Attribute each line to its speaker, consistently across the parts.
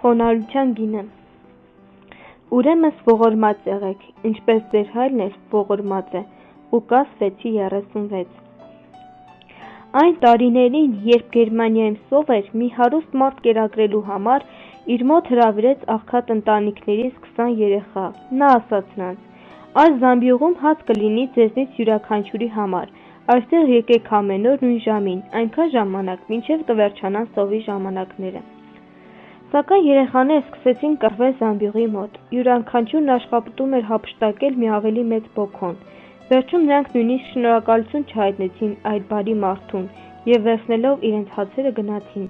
Speaker 1: խոնարհության գինը: Ուրեմն ողորմած եղեք, ինչպես ձեր հայրն էլ ողորմած է: Ղուկաս 6:36 Այն տարիներին, երբ Գերմանիայում սով էր, մի հարուստ մարդ կերակրելու համար իր մոտ հրավիրեց աղքատ ընտանիքներից քսան երեխա: Նա ասաց նրանց. «Այս զամբյուղում հաց կլինի ձեզնից յուրաքանչյուրի համար: Այստեղ եկեք ամեն օր նույն ժամին, այնքան ժամանակ, մինչև կվերջանան սովի ժամանակները»: Սակայն երեխաները սկսեցին կռվել զամբյուղի մոտ: Յուրաքանչյուրն աշխատում էր հափշտակել մի ավելի մեծ բոքոն: Վերջում նրանք նույնիսկ շնորհակալություն չհայտնեցին այդ բարի մարդուն և վերցնելով իրենց հացերը գնացին: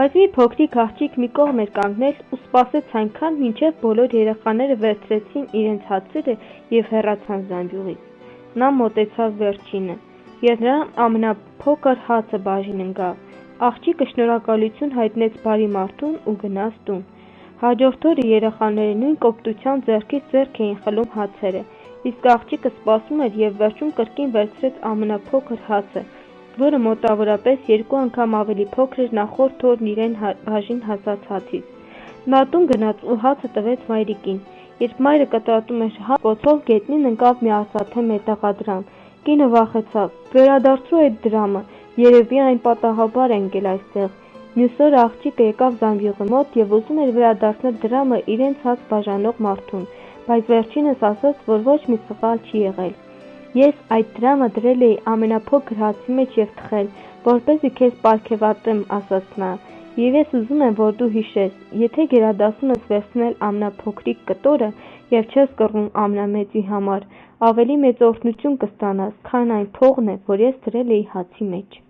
Speaker 1: Բայց մի փոքրիկ աղջիկ մի կողմ էր կանգնել ու սպասեց այնքան մինչև բոլոր երեխաները վերցրեցին իրենց հացերը և հեռացան զամբյուղից: Նա մոտեցավ վերջինը և նրան ամենափոքր հացը բաժին ընկավ: Աղջիկը շնորհակալություն հայտնեց բարի մարդուն ու գնաց տուն: Հաջորդ օրը երեխաները նույն կոպտությամբ ձեռքից ձեռք էին խլում հացերը: Իսկ աղջիկը սպասում էր և վերջում կրկին վերցրեց ամենափոքր հացը, որը մոտավորապես երկու անգամ ավելի փոքր էր նախորդ օրն իրեն բաժին հասած հացից: Նա տուն գնաց ու հացը տվեց մայրիկին: Երբ մայրը կտրատում էր հացը, կոծով գետնին ընկավ մի արծաթե մետաղադրամ: Կինը վախեցավ: «Վերադարձրու այդ դրամը, երևի այն պատահաբար է ընկել այստեղ»: Մյուս օրը աղջիկը եկավ զամբյուղի մոտ և ուզում էր վերադարձնել դրամը իրենց հաց բաժանող մարդուն: Բայց վերջինս ասաց, որ ոչ մի սխալ չի եղել: «Ես այդ դրամը դրել էի ամենափոքր հացի մեջ և թխել, որպեսզի քեզ պարգևատրեմ»,- ասաց նա, «և ես ուզում եմ, որ դու հիշես, եթե գերադասում ես վերցնել ամենափոքրիկ կտորը և չես կռվում ամենամեծի համար, ավելի մեծ օրհնություն կստանաս, քան այն փողն է, որ ես դրել էի հացի մեջ»: